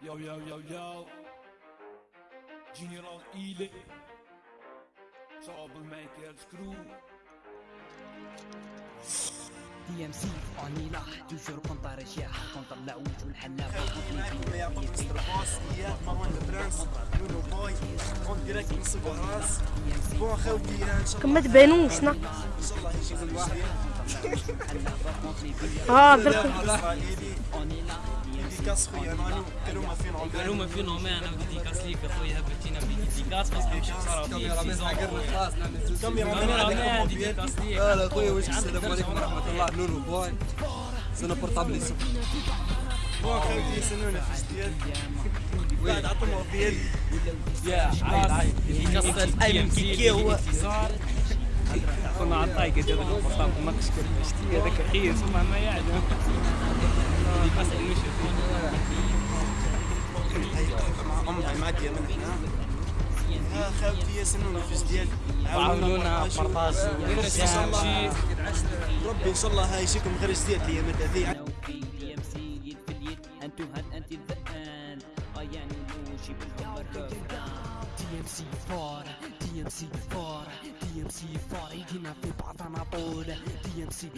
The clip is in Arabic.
Yo, yo, yo, yo. General Ile. Troublemaker Screw. دي ام سي اونيلا توجور كونتر اشياء كونتر لاوج والحلاق معكم يعقوب مستر باص اياد مروان البرنس نونو بوي اون ديريكت من سوبر راس بون خوتي ان شاء كم ما تبانوش نا الله يجيب الواحد آه ديديكاس خويا نانو قالوا ما فين قالوا عمرو ما في نومي أنا بديكاس ليك اخويا هبلتينا بديكاس باسكو صار كاميرا مان حقرنا خلاص نعمل زوج كاميرا مان كاميرا عليكم مان موبيل ديديكاس ليك لا لا خويا واش السلام عليكم ورحمه الله نونو بوي سنة بورتابلي سوق بون خوتي سنونا في جديد بعد عطوا موبيل يا عايد ديديكاس ايمن كيكي هو انتصار كنا على الطايقة هذاك البطاط ما تشكر شتي هذاك خير ثم ما يعلم ديديكاس المشي مع امها معديه من هنا يا خوتي سنونا في جديد عاونونا بارطاج ربي ان شاء الله الله هايشيكم غير جديد الأيام هذه انتو هاد انت الذئان ايان نوشي بالكبر دي ام سي دي ام سي فور دي ام سي فور يجينا في بعضنا طول دي ام سي